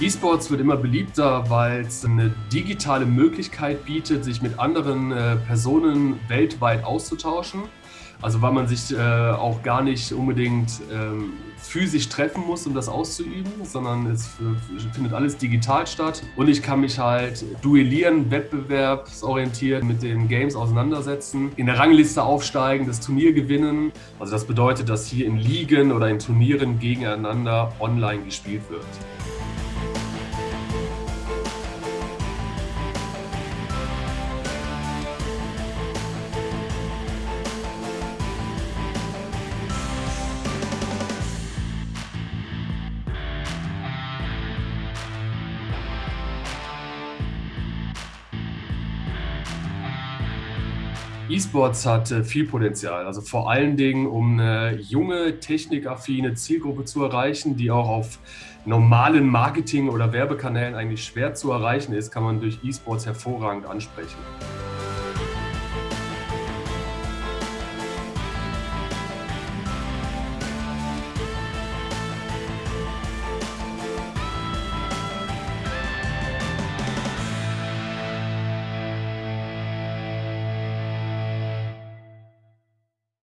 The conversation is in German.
E-Sports wird immer beliebter, weil es eine digitale Möglichkeit bietet, sich mit anderen äh, Personen weltweit auszutauschen. Also weil man sich äh, auch gar nicht unbedingt ähm, physisch treffen muss, um das auszuüben, sondern es findet alles digital statt. Und ich kann mich halt duellieren, wettbewerbsorientiert mit den Games auseinandersetzen, in der Rangliste aufsteigen, das Turnier gewinnen. Also das bedeutet, dass hier in Ligen oder in Turnieren gegeneinander online gespielt wird. E-Sports hat äh, viel Potenzial, also vor allen Dingen, um eine junge, technikaffine Zielgruppe zu erreichen, die auch auf normalen Marketing- oder Werbekanälen eigentlich schwer zu erreichen ist, kann man durch E-Sports hervorragend ansprechen.